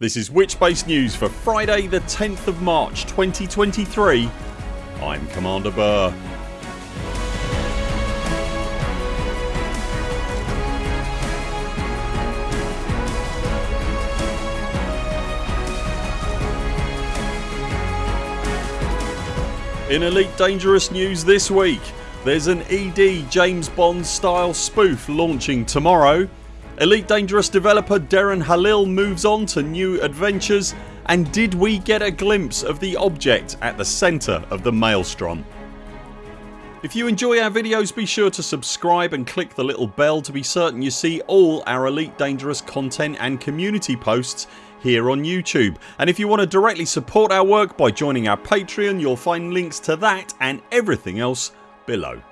This is Witchbase News for Friday the 10th of March 2023. I'm Commander Burr. In Elite Dangerous news this week there's an ED James Bond style spoof launching tomorrow Elite Dangerous developer Darren Halil moves on to new adventures and did we get a glimpse of the object at the centre of the Maelstrom? If you enjoy our videos be sure to subscribe and click the little bell to be certain you see all our Elite Dangerous content and community posts here on YouTube and if you want to directly support our work by joining our Patreon you'll find links to that and everything else below.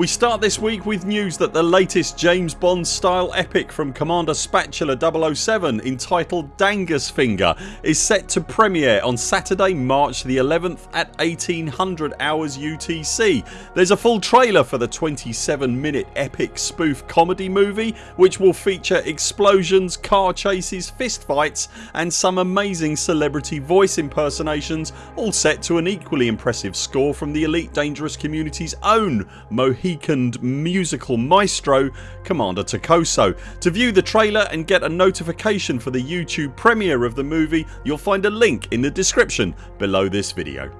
We start this week with news that the latest James Bond style epic from Commander Spatula 007 entitled Dangus Finger is set to premiere on Saturday March the 11th at 1800 hours UTC. There's a full trailer for the 27 minute epic spoof comedy movie which will feature explosions, car chases, fist fights and some amazing celebrity voice impersonations all set to an equally impressive score from the Elite Dangerous community's own Mohican Mohicaned musical maestro Commander Takoso. To view the trailer and get a notification for the YouTube premiere of the movie you'll find a link in the description below this video.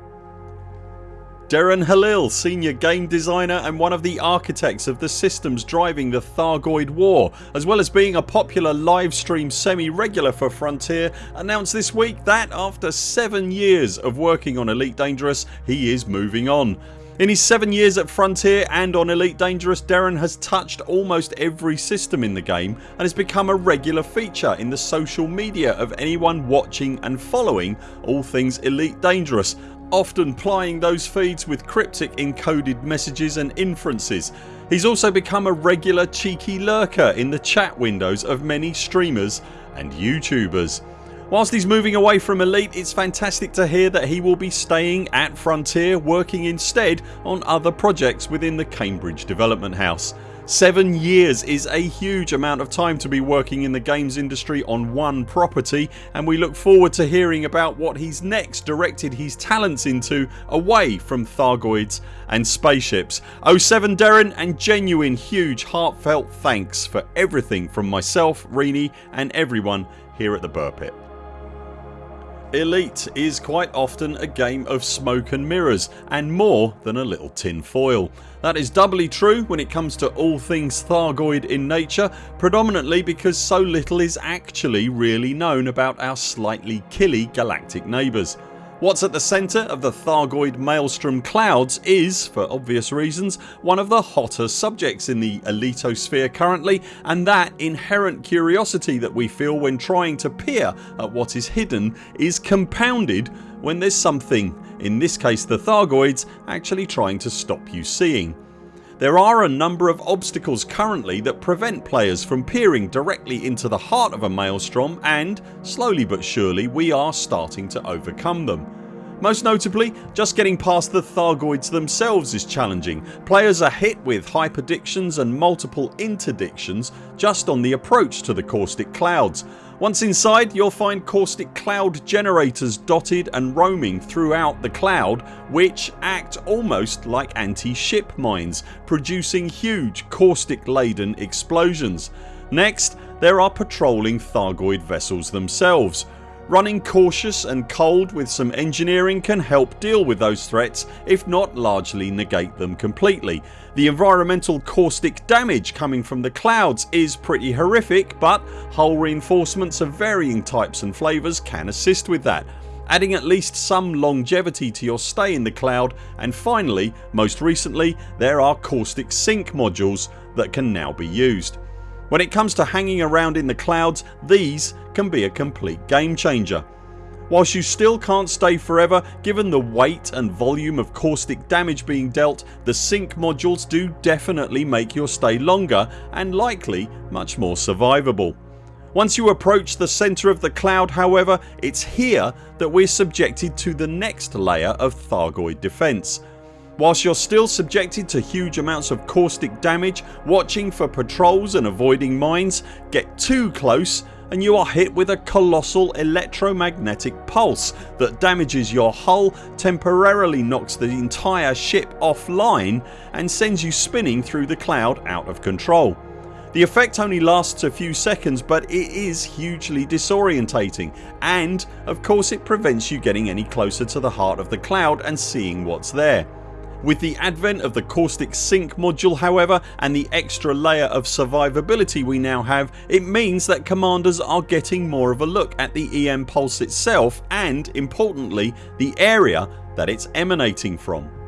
Darren Halil, senior game designer and one of the architects of the systems driving the Thargoid war as well as being a popular livestream semi-regular for Frontier announced this week that after 7 years of working on Elite Dangerous he is moving on. In his 7 years at Frontier and on Elite Dangerous Darren has touched almost every system in the game and has become a regular feature in the social media of anyone watching and following all things Elite Dangerous often plying those feeds with cryptic encoded messages and inferences. He's also become a regular cheeky lurker in the chat windows of many streamers and YouTubers. Whilst he's moving away from Elite it's fantastic to hear that he will be staying at Frontier working instead on other projects within the Cambridge Development House. 7 years is a huge amount of time to be working in the games industry on one property and we look forward to hearing about what he's next directed his talents into away from Thargoids and spaceships. 07 Darren and genuine huge heartfelt thanks for everything from myself, Rini and everyone here at the Burr Pit. Elite is quite often a game of smoke and mirrors and more than a little tin foil. That is doubly true when it comes to all things Thargoid in nature predominantly because so little is actually really known about our slightly killy galactic neighbours. What's at the centre of the Thargoid Maelstrom clouds is, for obvious reasons, one of the hotter subjects in the elitosphere currently and that inherent curiosity that we feel when trying to peer at what is hidden is compounded when there's something, in this case the Thargoids, actually trying to stop you seeing. There are a number of obstacles currently that prevent players from peering directly into the heart of a maelstrom and, slowly but surely, we are starting to overcome them. Most notably just getting past the Thargoids themselves is challenging. Players are hit with hyperdictions and multiple interdictions just on the approach to the caustic clouds. Once inside you'll find caustic cloud generators dotted and roaming throughout the cloud which act almost like anti-ship mines producing huge caustic laden explosions. Next there are patrolling Thargoid vessels themselves Running cautious and cold with some engineering can help deal with those threats if not largely negate them completely. The environmental caustic damage coming from the clouds is pretty horrific but hull reinforcements of varying types and flavours can assist with that adding at least some longevity to your stay in the cloud and finally most recently there are caustic sink modules that can now be used. When it comes to hanging around in the clouds these can be a complete game changer. Whilst you still can't stay forever given the weight and volume of caustic damage being dealt the sink modules do definitely make your stay longer and likely much more survivable. Once you approach the centre of the cloud however it's here that we're subjected to the next layer of Thargoid defence Whilst you're still subjected to huge amounts of caustic damage, watching for patrols and avoiding mines, get too close and you are hit with a colossal electromagnetic pulse that damages your hull, temporarily knocks the entire ship offline and sends you spinning through the cloud out of control. The effect only lasts a few seconds but it is hugely disorientating and of course it prevents you getting any closer to the heart of the cloud and seeing what's there. With the advent of the caustic sink module however and the extra layer of survivability we now have it means that commanders are getting more of a look at the EM pulse itself and importantly the area that it's emanating from.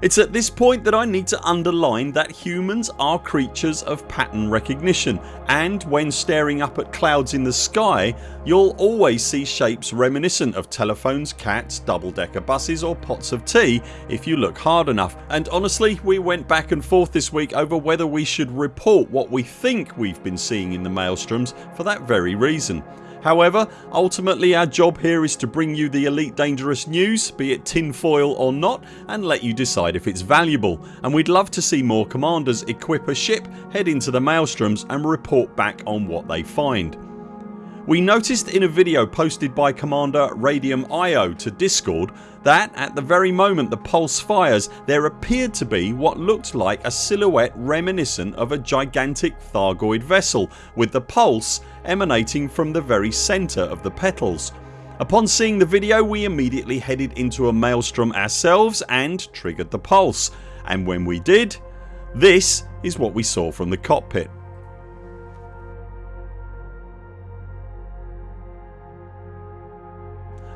It's at this point that I need to underline that humans are creatures of pattern recognition and when staring up at clouds in the sky you'll always see shapes reminiscent of telephones, cats, double decker buses or pots of tea if you look hard enough and honestly we went back and forth this week over whether we should report what we think we've been seeing in the maelstroms for that very reason. However ultimately our job here is to bring you the Elite Dangerous news be it tinfoil or not and let you decide if it's valuable and we'd love to see more commanders equip a ship, head into the maelstroms and report back on what they find. We noticed in a video posted by Commander Radium IO to discord that at the very moment the pulse fires there appeared to be what looked like a silhouette reminiscent of a gigantic Thargoid vessel with the pulse emanating from the very centre of the petals. Upon seeing the video we immediately headed into a maelstrom ourselves and triggered the pulse and when we did this is what we saw from the cockpit.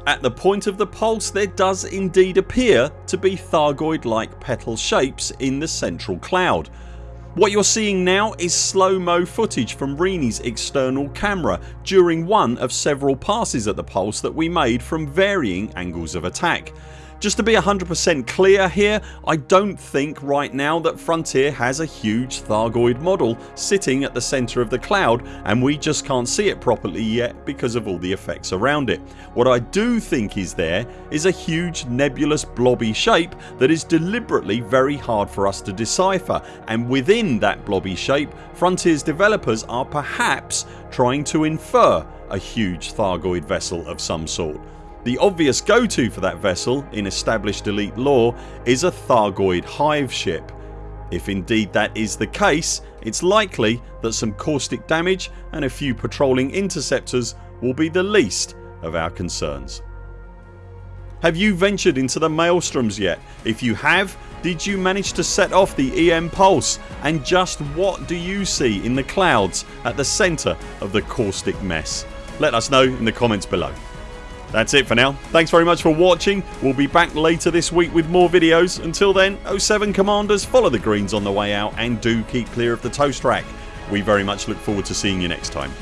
At the point of the pulse there does indeed appear to be Thargoid like petal shapes in the central cloud. What you're seeing now is slow mo footage from Rini's external camera during one of several passes at the pulse that we made from varying angles of attack. Just to be 100% clear here I don't think right now that Frontier has a huge Thargoid model sitting at the centre of the cloud and we just can't see it properly yet because of all the effects around it. What I do think is there is a huge nebulous blobby shape that is deliberately very hard for us to decipher and within that blobby shape Frontiers developers are perhaps trying to infer a huge Thargoid vessel of some sort. The obvious go to for that vessel in established elite lore is a Thargoid hive ship. If indeed that is the case it's likely that some caustic damage and a few patrolling interceptors will be the least of our concerns. Have you ventured into the maelstroms yet? If you have did you manage to set off the EM pulse and just what do you see in the clouds at the centre of the caustic mess? Let us know in the comments below. That's it for now. Thanks very much for watching. We'll be back later this week with more videos. Until then 0 7 CMDRs follow the greens on the way out and do keep clear of the toast rack. We very much look forward to seeing you next time.